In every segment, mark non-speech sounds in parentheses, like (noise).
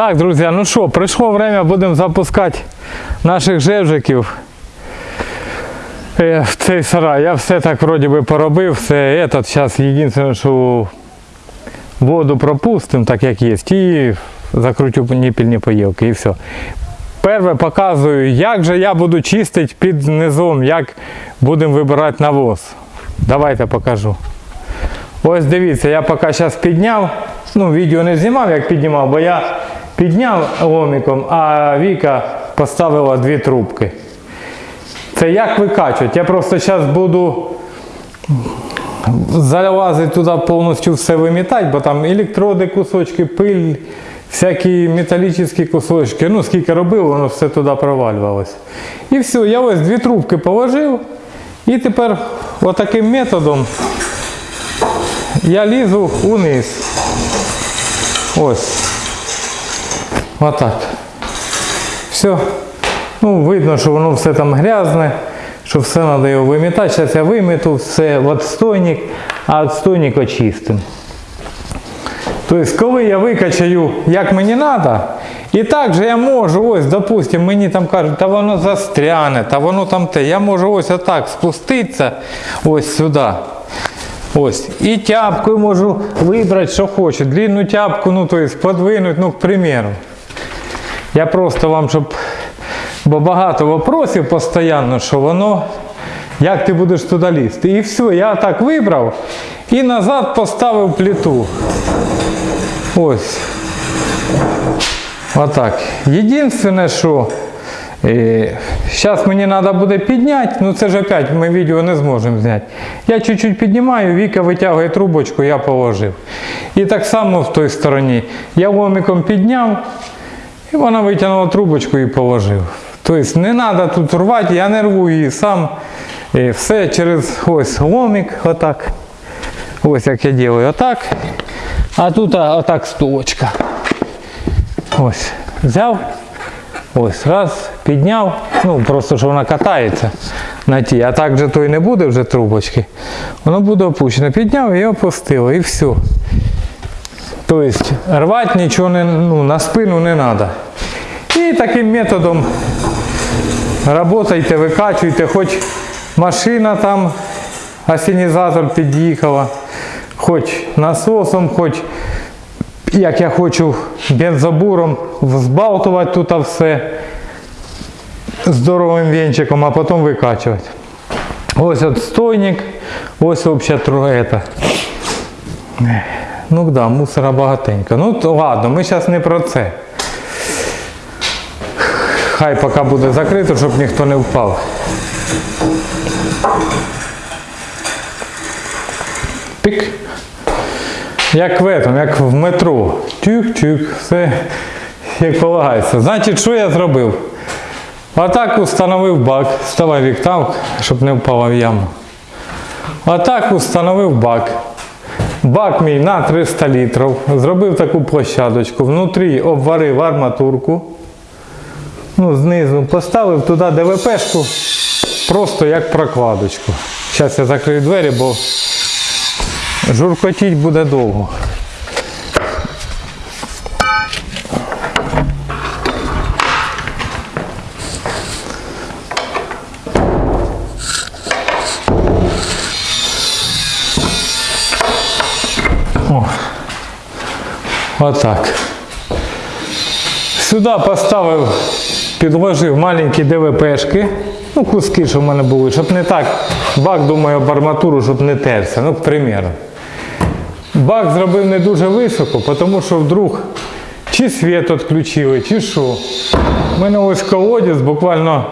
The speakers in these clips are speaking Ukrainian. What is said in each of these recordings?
Так, друзі, ну що, прийшло время, будемо запускати наших жевжиків е, в цей сарай. Я все так вроді би поробив, все этот, зараз єдине, що воду пропустимо, так як є, і закрутю ніпільні поїлки і все. Перше показую, як же я буду чистити під низом, як будемо вибирати навоз. Давайте покажу. Ось дивіться, я поки зараз підняв. Ну, відео не знімав, як піднімав, бо я підняв ломиком, а Віка поставила дві трубки. Це як викачувати? Я просто зараз буду залазити туди повністю все вимітати, бо там електроди, кусочки, пиль, всякі металічні кусочки. Ну, скільки робив, воно все туди провалювалося. І все, я ось дві трубки положив. І тепер отаким методом я лізу униз. Ось. Отак. Все. Ну, видно, що воно все там грязне, що все треба його вимітати. Зараз я виміту все в отстойник, а отстойник очистим. Тобто, коли я викачаю, як мені треба, і так же я можу, ось, допустимо, мені там кажуть, та воно застряне, та воно там те. Я можу ось отак спуститися ось сюди. Ось. І тяпкою можу вибрати, що хочу. Длинну тяпку, ну, тобто подвинути, ну, к примеру. Я просто вам, щоб. Бо багато вопросів постійно, що воно, як ти будеш туди лізти. І все, я так вибрав і назад поставив плиту. Ось. Отак. Єдине, що зараз мені треба буде підняти, ну це ж опять ми відео не зможемо зняти. Я чуть-чуть піднімаю, Віка витягує трубочку, я положив. І так само в той стороні. Я ломиком підняв, і вона витягнула трубочку і положив. Тобто не треба тут рвати, я не рву її сам. І все через ось ломик, отак. Ось як я роблю, отак. А тут отак стулочка. Ось. Взяв. Ось, раз, підняв. Ну, просто що вона катається на тій. А так же то і не буде вже трубочки. Воно буде опущено. Підняв і опустило, і все. Тобто рвати нічого не, ну, на спину не треба. І таким методом работайте, викачуйте, хоч машина там, асенізатор під'їхала, хоч насосом, хоч як я хочу бензобуром взбалтувати тут все здоровим венчиком, а потім викачувати. Ось отстойник, ось взагалі это. Ну да, мусора багатенько. Ну то ладно, ми зараз не про це. Хай поки буде закрито, щоб ніхто не впав. Пік. Як в этом, як в метро. Тюк-тюк, все як полагається. Значить, що я зробив? Отак установив бак. Вставай вік там, щоб не впала в яму. Отак установив бак. Бак мій на 300 літрів. Зробив таку площадочку. Внутрі обварив арматурку. Ну, знизу поставив туди ДВПшку, просто як прокладочку. Зараз я закрию двері, бо журкотіть буде довго. О. Отак. Сюди поставив, підложив маленькі ДВПшки, ну куски, щоб в мене були, щоб не так, бак, думаю, об арматуру, щоб не терся, ну, к примеру. Бак зробив не дуже високо, тому що вдруг чи світ відключили, чи що. У мене ось колодязь, буквально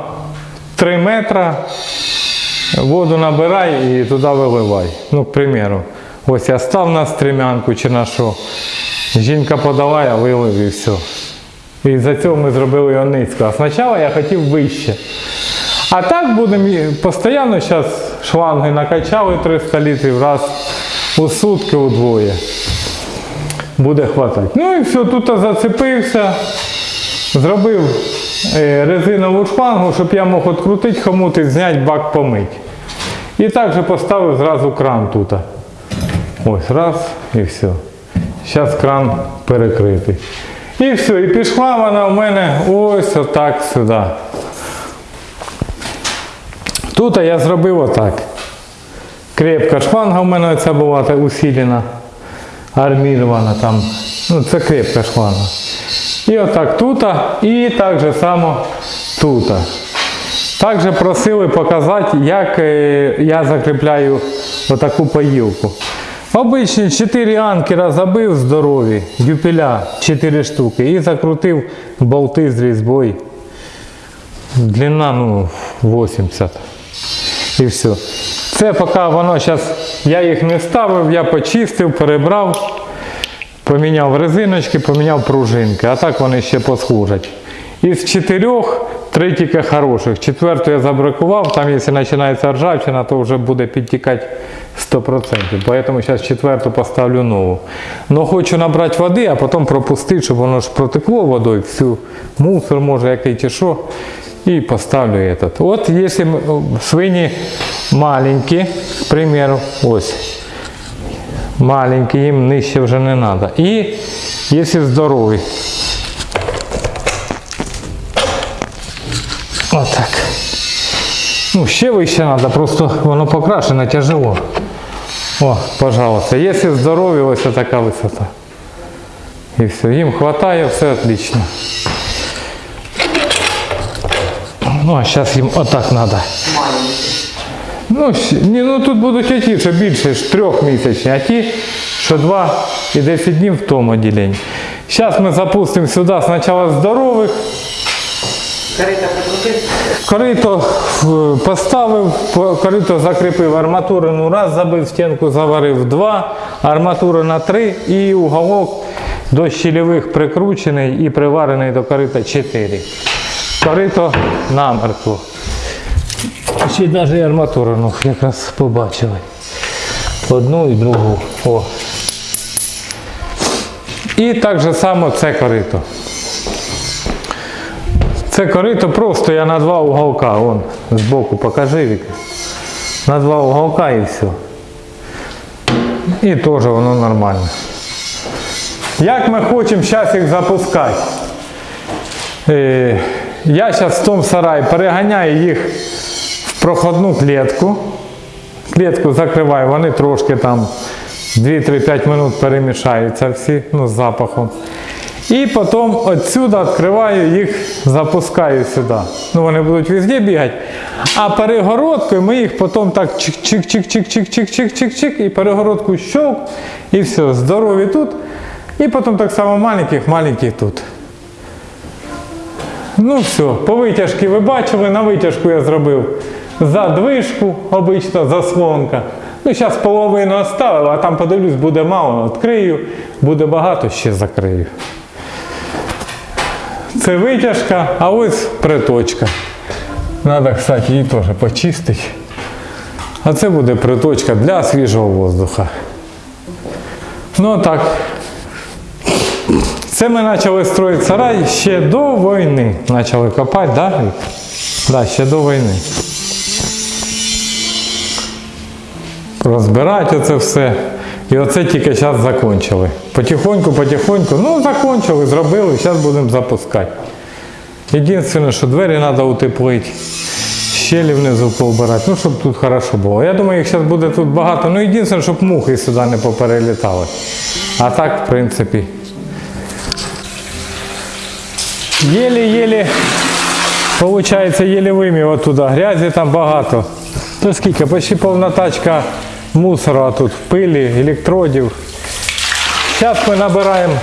3 метри, воду набирай і туди виливай. Ну, к примеру. Ось я став на стрімянку чи на що. Жінка подала, я вилив і все. І за цього ми зробили його низько. А спочатку я хотів вище. А так будемо постійно зараз шланги накачали 300 літрів раз у сутки удвоє. Буде хватати. Ну і все, тут зацепився, зробив е, резинову шлангу, щоб я мог відкрутити хомут і зняти бак помить. І також поставив зразу кран тут. Ось раз і все. Зараз кран перекритий. І все, і пішла вона в мене ось отак сюди. Тут я зробив отак. Крепка шланга в мене ця була усилена, армірована там. Ну, це крепка шланга. І отак тут, і так же само тут. Також просили показати, як е, я закріпляю отаку поїлку. Обичні 4 анкера забив здорові, дюпеля 4 штуки і закрутив болти з різьбою. Длина ну, 80. І все. Це поки воно зараз, я їх не ставив, я почистив, перебрав, поміняв резиночки, поміняв пружинки, а так вони ще послужать. Із чотирьох три тільки хороших. Четверту я забракував, там якщо починається ржавчина, то вже буде підтікати 100%. Поэтому зараз четверту поставлю нову. Но хочу набрати води, а потім пропустити, щоб воно ж протекло водою, всю мусор може який чи що. І поставлю этот. От якщо м- свині маленькі, к примеру, ось. Маленькі, їм нижче вже не треба. І якщо здорові. Отак. Ну, ще вище треба, просто воно покрашено тяжело. О, пожалуйста. Якщо здорові, ось така висота. І все, їм вистачає, все отлично. Ну, а зараз їм отак треба. Ну, ні, ну тут будуть оті, що більше ж трьохмісячні, а ті, що два і 10 днів в тому відділенні. Зараз ми запустимо сюди спочатку здорових. Корито е, поставив, корито закріпив арматурину раз, забив стінку, заварив два, арматура на три і уголок до щільових прикручений і приварений до корита 4. Корито намертво. Ще навіть арматурину якраз побачили. Одну і другу. О. І так же само це корито. Це корито просто я на два уголка, вон, збоку покажи Віка. На два уголка і все. І теж воно нормально. Як ми хочемо зараз їх запускати? Е, я зараз в тому сараї переганяю їх в проходну клітку. Клітку закриваю, вони трошки там 2-3-5 минут перемішаються всі ну, з запахом. І потім отсюди відкриваю їх, запускаю сюди. Ну вони будуть везде бігати. А перегородкою ми їх потім так чик-чик-чик-чик-чик-чик-чик-чик і перегородку щовк, і все, здорові тут. І потім так само маленьких, маленьких тут. Ну все, по витяжки ви бачили, на витяжку я зробив задвижку, обична заслонка. Ну, зараз половину оставив, а там подивлюсь, буде мало, відкрию, буде багато, ще закрию. Це витяжка, а ось приточка. Треба, кстати, її теж почистити. А це буде приточка для свіжого воздуха. Ну так. Це ми почали строїти сарай ще до війни. Почали копати, так? Да? Да, ще до війни. Розбирати оце все. І оце тільки зараз закінчили. Потихоньку, потихоньку, ну закончили, зробили, зараз будемо запускати. Єдине, що двері треба утеплити, щелі внизу повбирати, ну щоб тут хорошо було. Я думаю, їх зараз буде тут багато. Ну єдине, щоб мухи сюди не поперелітали. А так, в принципі. Єлі-єлі, виходить, єлі вимів оттуда. Грязі там багато. То скільки? Почти повна тачка мусора тут, пилі, електродів. Зараз ми набираємо.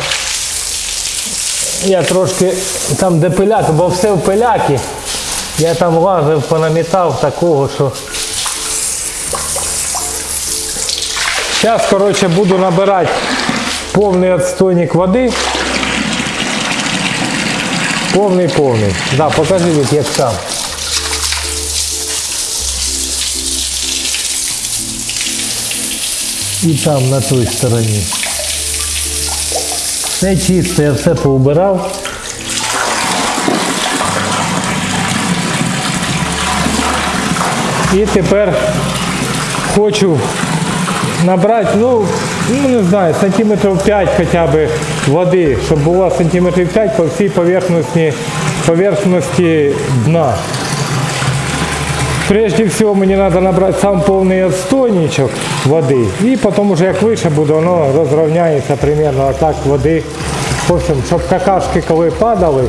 Я трошки там де пиляк, бо все в пиляки. Я там лазив, понамітав такого, що. Зараз, коротше, буду набирати повний відстойник води. Повний повний. Да, покажи, як там. І там на той стороні. Все чисто, я все поубирав. І тепер хочу набрати, ну, ну не знаю, сантиметрів 5 хоча б води, щоб було сантиметрів 5 по всій поверхності, поверхності дна. Прежде всего мне надо набрать сам полный отстойничок воды. И потом уже як вище буде, воно розрівняється примерно так води. В общем, щоб какашки коли падали,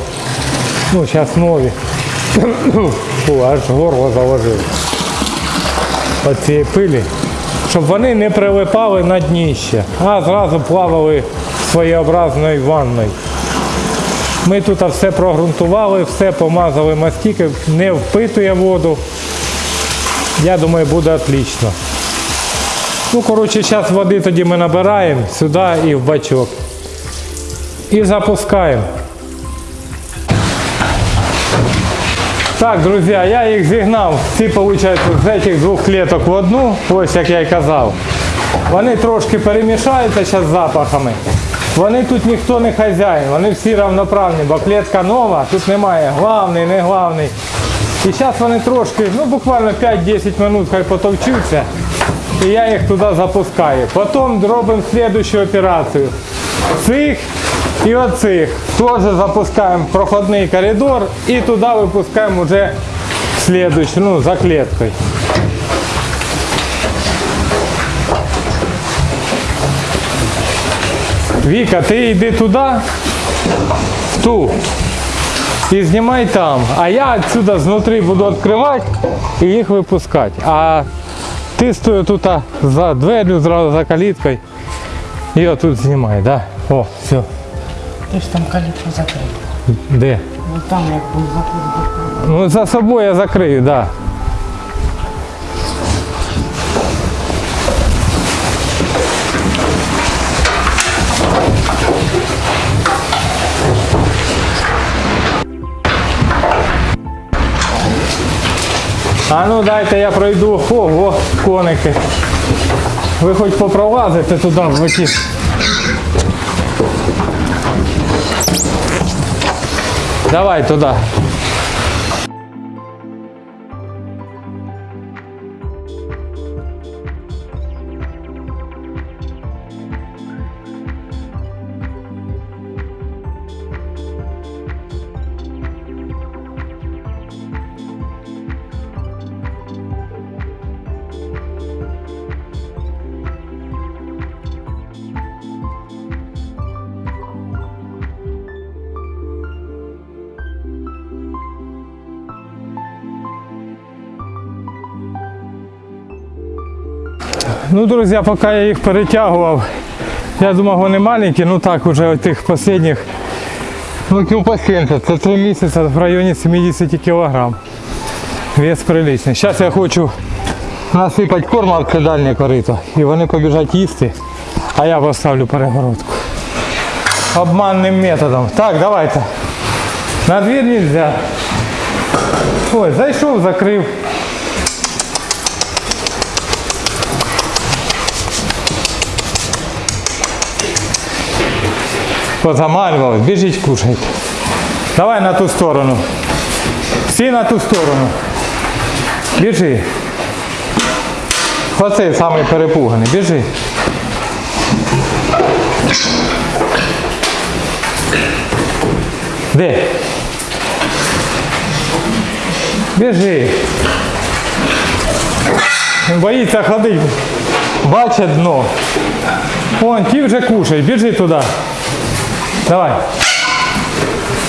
ну зараз нові. (coughs) Фу, аж горло заложило. От цієї пилі. Щоб вони не прилипали на дніще, а зразу плавали своєобразною ванною. Ми тут все прогрунтували, все помазали мастики, не впитує воду. Я думаю, буде отлично. Ну, коротше, зараз води тоді ми набираємо сюди і в бачок. І запускаємо. Так, друзі, я їх зігнав. Всі, виходить, з цих двох клеток в одну, ось як я й казав. Вони трошки перемішаються зараз з запахами. Вони тут ніхто не хазяїн, вони всі равноправні, бо клітка нова, тут немає главний, не главний. І зараз вони трошки, ну буквально 5-10 минут хай потовчуться. І я їх туди запускаю. Потім робимо слідчу операцію. Цих і оцих теж запускаємо в проходний коридор і туди випускаємо вже слідчу, ну, за кліткою. Віка, ти йди туди, в ту. І знімай там. А я отсюда знутри буду відкривати і їх випускати. А ти стою тут за дверю, зразу за каліткою. І отут знімай, да? О, все. Ти ж там калітку закрив. Де? Ну там як був закрив. Ну за собою я закрию, да. А ну дайте я пройду. Ого, коники. Ви хоч попролазите туди в оті. Давай туди. Ну, друзі, поки я їх перетягував, я думав, вони маленькі, ну так, уже тих останніх, ну кіл по 70, це 3 місяці в районі 70 кг. Вес приличний. Зараз я хочу насипати корма в дальнє корито і вони побіжать їсти, а я поставлю перегородку. Обманним методом. Так, давайте. На двір нельзя. Ой, зайшов, закрив. Позамалювали, біжіть кушайте. Давай на ту сторону. Всі на ту сторону. Біжи. Оцей самий перепуганий. Біжи. Де? Біжи. Він боїться ходити. Бачить дно. Вон, ті вже кушай, біжи туди. Давай.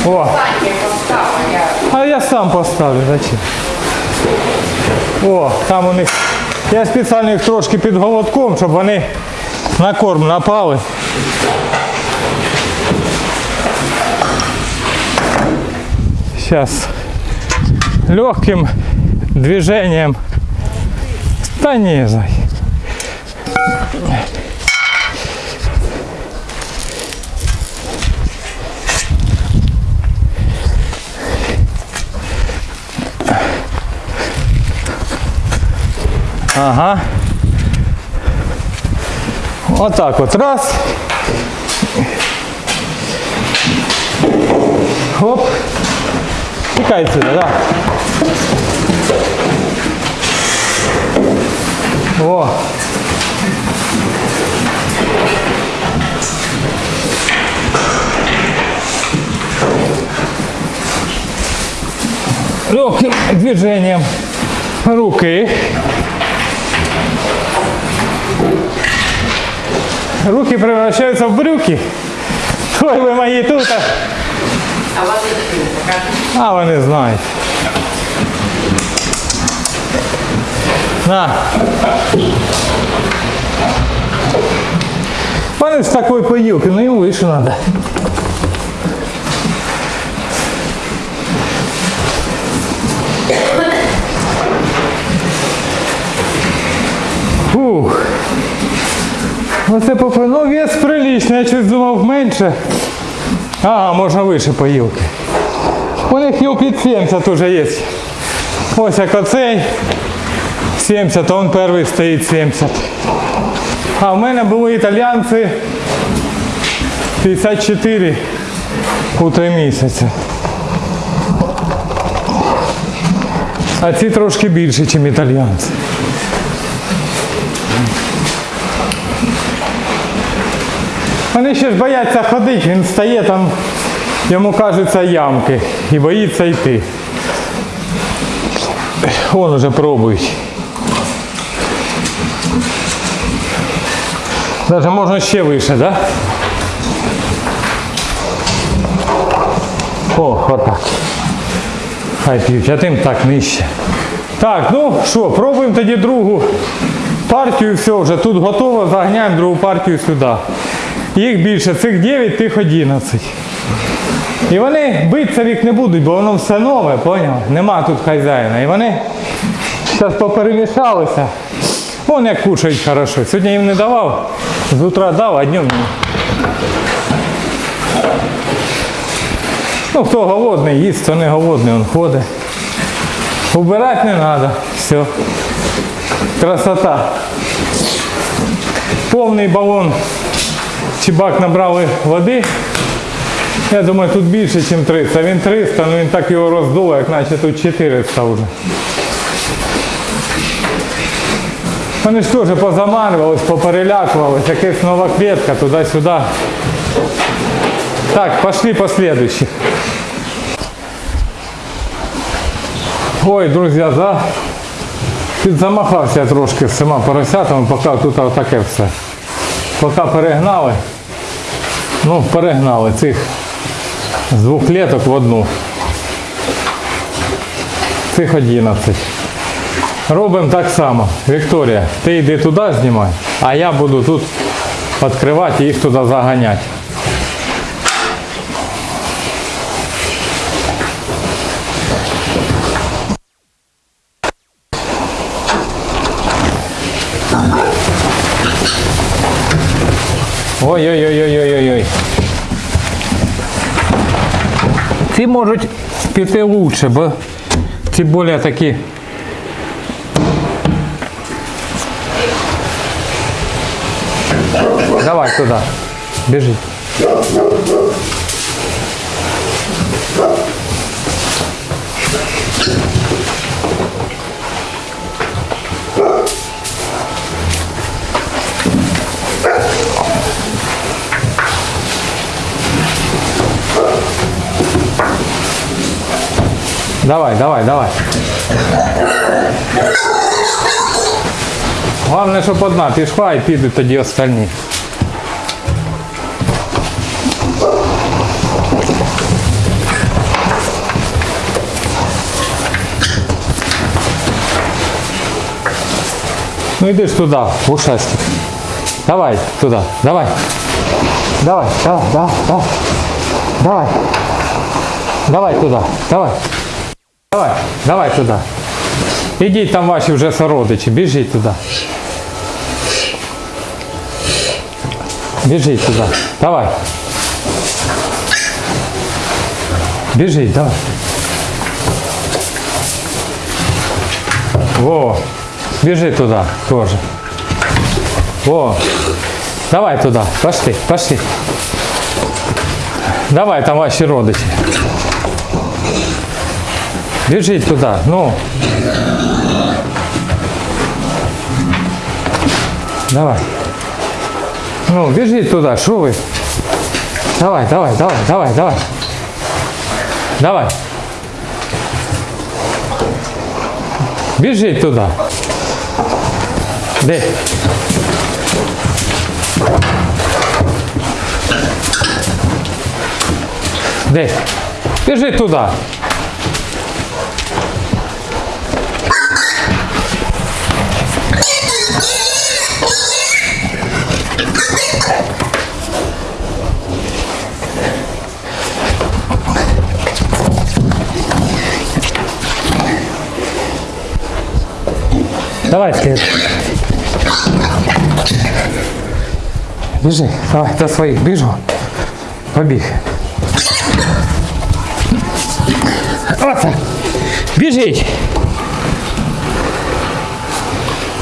О. А я сам поставлю, зачем? О, там у них. Я спеціально їх трошки під голодком, щоб вони на корм напали. Сейчас легким движением. Да не, зай. Ага. Вот так вот. Раз. Оп. Текает сюда, да. Во. Легким движением руки Руки превращаются в брюки. Ой, ви мої тут. а- покажи. А вони знають. На. Вони з такої поїлки, ну їм вище треба. Оце попри... Ну вес приличний, я щось думав менше. Ага, можна вище поїлки. У них кіл під 70 вже є. Ось як оцей 70, а он перший стоїть 70. А в мене були італіянці 54 у 3 місяці. А ці трошки більше, ніж італіянці. Вони ще ж бояться ходити, він стає там, йому кажуться ямки і боїться йти. Вон уже пробують. Даже можна ще вище, да? О, отак. Хай п'ють, а тим так нижче. Так, ну що, пробуємо тоді другу партію, все, вже тут готово, заганяємо другу партію сюди. Їх більше, цих 9, тих 11. І вони битися вік не будуть, бо воно все нове, поняв? Нема тут хазяїна. І вони зараз поперемішалися. Вон як кушають хорошо. Сьогодні їм не давав, з утра дав, а днем ні. Ну, хто голодний, їсть, хто не голодний, він ходить. Убирати не треба. Все. Красота. Повний балон чи бак набрали води. Я думаю, тут більше, ніж 300. Він 300, але він так його роздуло, як наче тут 400 вже. Вони ж теж позамарювались, поперелякувались, якась нова клетка туди-сюди. Так, пошли по следующих. Ой, друзі, за... підзамахався я трошки з цими поросятами, поки тут отаке все. Поки перегнали, ну перегнали цих з двох клеток в одну. Цих 11. Робимо так само. Вікторія, ти йди туди знімай, а я буду тут відкривати і їх туди заганяти. Ой-ой-ой-ой-ой-ой. Ці можуть піти лучше, бо ці більш такі. Давай туди. Біжи. Давай, давай, давай. Головне, щоб одна пішла і підуть тоді остальні. Ну йди ж туди, в ушастик. Давай туди, давай. Давай, давай, давай, давай. Давай. Давай туди, давай. Давай, давай туди. Ідіть там ваші вже сородичі, біжіть туди. Біжіть туди. Давай. Біжіть, давай. Во. Біжи туди теж. Во. Давай туди. Пошли, пошли. Давай там ваші родичі. Біжіть туди, ну. Давай. Ну, біжіть туди, що ви? Давай, давай, давай, давай, давай. Давай. Біжіть туди. Де? Де? Біжіть туди. Давай, слід. Біжи, давай, до своїх, біжу. Побіг. Оце. Біжіть.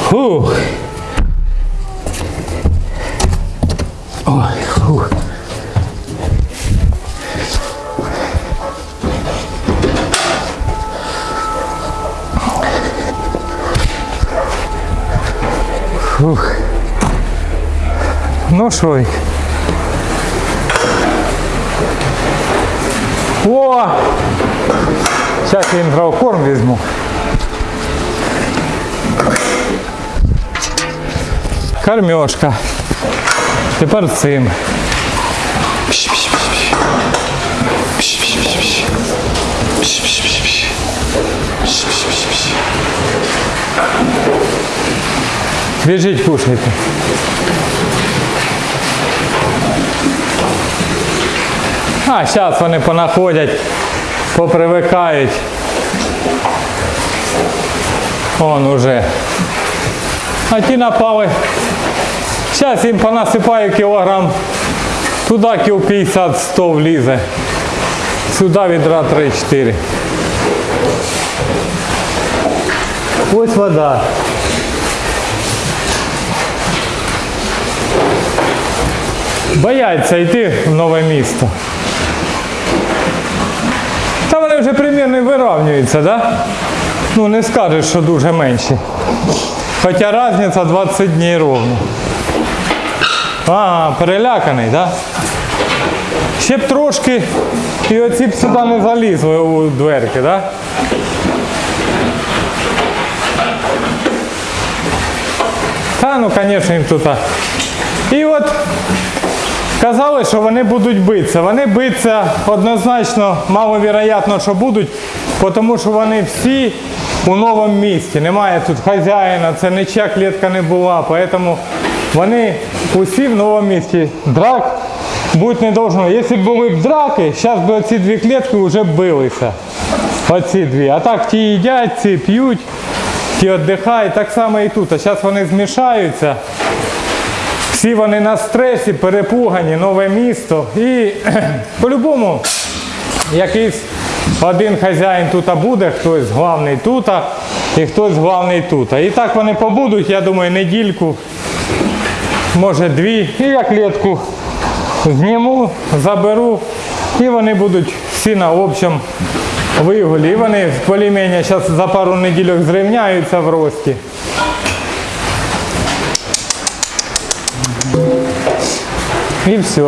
Фух. Фух. Ну що? О! Зараз я їм травкорм візьму. Кормежка. Тепер цим. Біжіть, кушайте. А, зараз вони понаходять, попривикають. Он уже. А ті напали. Зараз їм понасипаю кілограм. Туди кіл 50-100 влізе. Сюди відра 3-4. Ось вода. Бояться йти в нове місто. Та вони вже примірно вирівнюються, да? Ну не скажеш, що дуже менші. Хоча різниця 20 днів ровно. А, переляканий, да? Ще б трошки і оці б сюди не залізли у дверки, да? Та ну, звісно, їм тут. І от казали, що вони будуть битися. Вони битися однозначно маловероятно, що будуть, тому що вони всі у новому місті. Немає тут хазяїна, це нічия клітка не була. Тому вони усі в новому місті. Драк бути не должно. Якщо б були б драки, зараз би оці дві клітки вже билися. Оці дві. А так ті їдять, ці п'ють, ті віддихають. Так само і тут. А зараз вони змішаються. Всі вони на стресі, перепугані, нове місто. І (clears throat) по-любому якийсь один хазяїн тут буде, хтось главний тут, і хтось главний тут. І так вони побудуть, я думаю, недільку, може дві. І я клітку зніму, заберу, і вони будуть всі на общому вигулі. І вони полімення зараз за пару неділь зрівняються в рості. І все.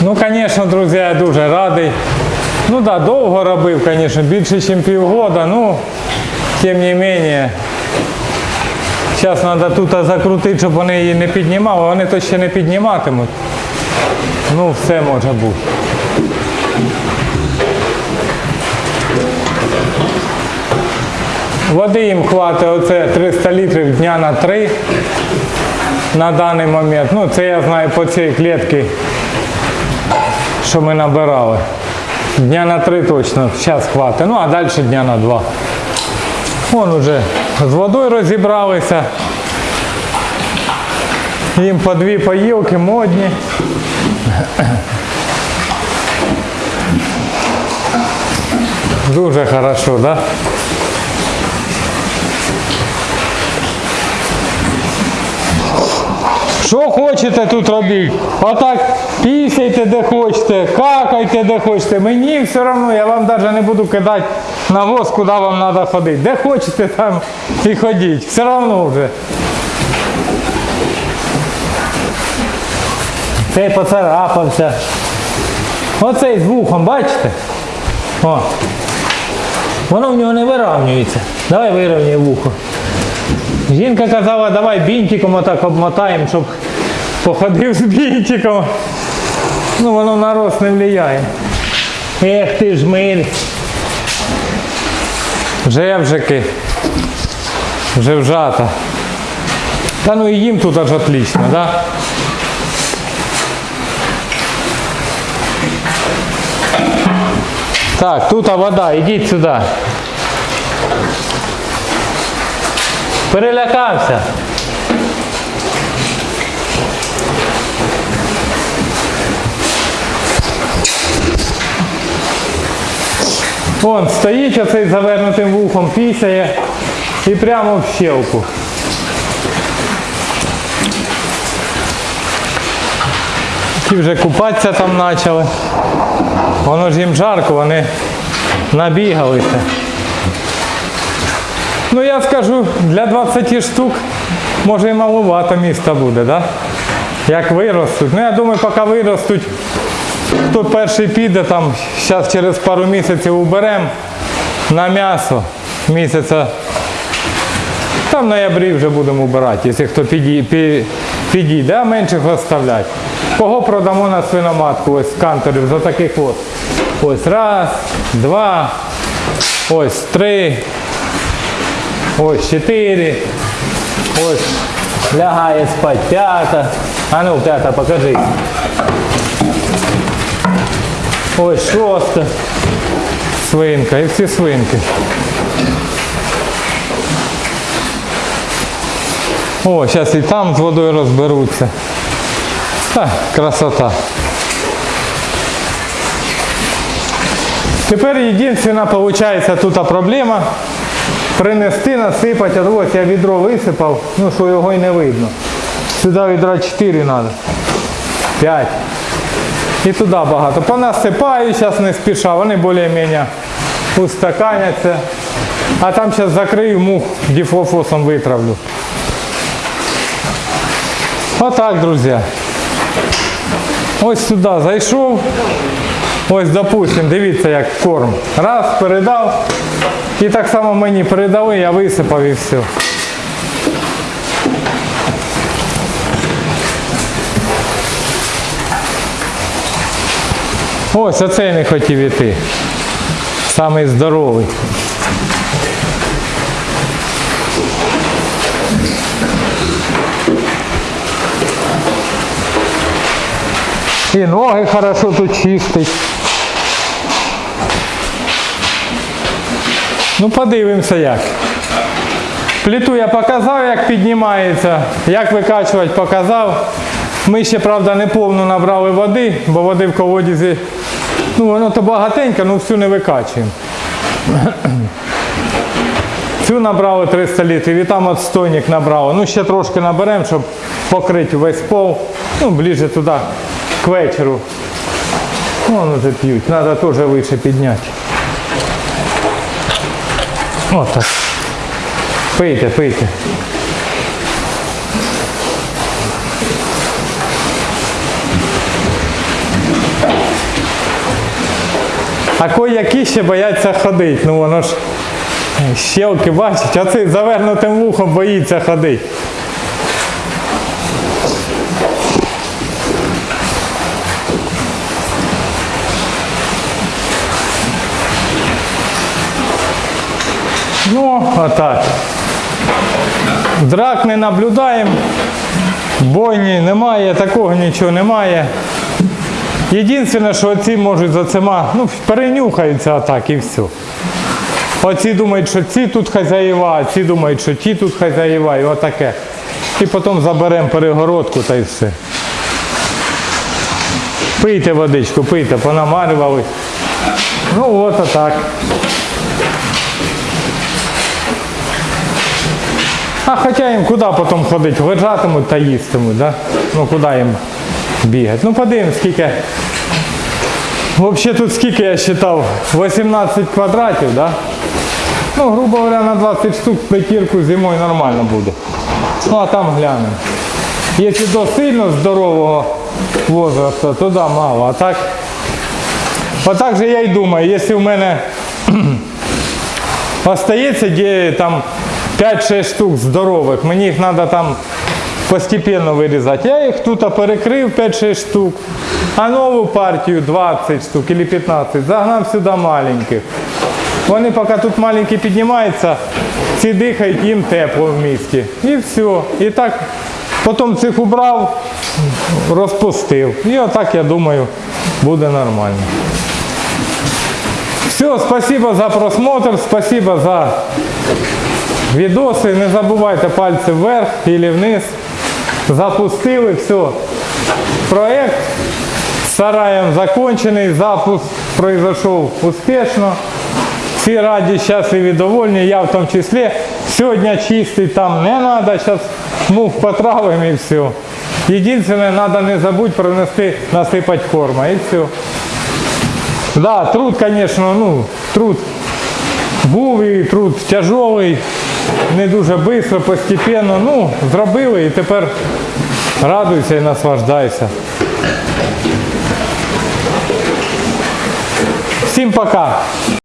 Ну, звісно, друзі, я дуже радий. Ну да, довго робив, звісно, більше, ніж півгода, ну, тим не менше. Зараз треба тут закрутити, щоб вони її не піднімали, вони то ще не підніматимуть. Ну, все може бути. Води їм хватить оце 300 літрів дня на 3 на даний момент. Ну, це я знаю по цій клітці, що ми набирали. Дня на 3 точно, зараз хватить. Ну, а далі дня на 2. Вон уже з водою розібралися. Їм по дві поїлки модні. Дуже хорошо, так? Да? Що хочете тут робіть? Отак пісяйте де хочете, какайте де хочете. Мені все одно, я вам навіть не буду кидати на воз, куди вам треба ходити. Де хочете там і ходіть. Все одно вже. Цей поцарапався. Оцей з вухом, бачите? О. Воно в нього не вирівнюється. Давай вирівняй вухо. Жінка казала, давай бінтиком отак обмотаємо, щоб походив з бінтиком. Ну воно на рост не впливає. Ех ти ж миль. Жевжики. Вже вжата. Та ну і їм тут аж отлично, да? Так, тут вода, ідіть сюди. Перелякався. Вон стоїть оцей завернутим вухом, пісяє і прямо в щелку. Ті вже купатися там почали. Воно ж їм жарко, вони набігалися. Ну я скажу, для 20 штук може і маловато міста буде, да? Як виростуть. Ну я думаю, поки виростуть, хто перший піде, там зараз через пару місяців уберемо на м'ясо місяця. Там в ноябрі вже будемо убирати, якщо хто підій- підійде, а менших оставлять. Кого продамо на свиноматку, ось з канторів, за таких от. Ось раз, два, ось три, ось чотири, ось лягає спать п'ята. А ну, п'ята, покажи. Ось шоста свинка і всі свинки. О, зараз і там з водою розберуться. Та, красота. Тепер єдина виходить тут проблема. Принести, насипати, а ось я відро висипав, ну що його й не видно. Сюди відра 4 треба. 5. І туди багато. Понасипаю, зараз не спіша, вони більш-менш устаканяться. А там зараз закрию мух, діфлофосом витравлю. Отак, друзі. Ось сюди зайшов. Ось, допустим, дивіться, як корм. Раз, передав. І так само мені передали, я висипав і все. Ось оцей не хотів іти. Самий здоровий. І ноги хорошо тут чистить. Ну подивимося як. Плиту я показав, як піднімається, як викачувати показав. Ми ще, правда, не повну набрали води, бо води в колодязі, ну воно то багатенько, ну всю не викачуємо. (clears throat) Цю набрали 300 літрів і там отстойник набрали. Ну ще трошки наберемо, щоб покрити весь пол. Ну, ближче туди, к вечору. Вон уже п'ють, треба теж вище підняти. Отак. Пийте, пийте. А кої-які ще бояться ходити. Ну воно ж щелки бачить, а цей завернутим вухом боїться ходити. Ну, отак. Драк не наблюдаємо, бойні немає, такого нічого немає. Єдине, що оці можуть за цима, ну, перенюхаються отак і все. Оці думають, що ці тут хазяїва, а ці думають, що ті тут хазяїва, і отаке. І потім заберемо перегородку та й все. Пийте водичку, пийте, понамарювали. Ну от отак. А хоча їм куди потім ходити? Лежатимуть та їстимуть, да? Ну куди їм бігати? Ну подивимось, скільки. Взагалі тут скільки я вважав? 18 квадратів, да? Ну, грубо говоря, на 20 штук п'ятірку зимою нормально буде. Ну а там глянемо. Якщо до сильно здорового возрасту, то да, мало. А так Отак же я й думаю, якщо в мене (clears throat) остається де там 5-6 штук здорових, мені їх треба там постепенно вирізати. Я їх тут перекрив 5-6 штук, а нову партію 20 штук або 15 загнав сюди маленьких. Вони поки тут маленькі піднімаються, ці дихають, їм тепло в місті. І все. І так потім цих убрав, розпустив. І отак, я думаю, буде нормально. Все, спасибо за просмотр, спасибо за відоси. Не забувайте пальці вверх і вниз. Запустили, все. Проект сараєм закончений, запуск произошел успішно. Всі раді, щасливі, довольні, я в тому числі. Сьогодні чистити там не треба, зараз мух потравимо і все. Єдине, треба не забудь принести, насипати корма і все. Да, труд, конечно, ну, труд був і труд тяжелий, не дуже швидко, постепенно. Ну, зробили і тепер радуйся і наслаждайся. Всім пока!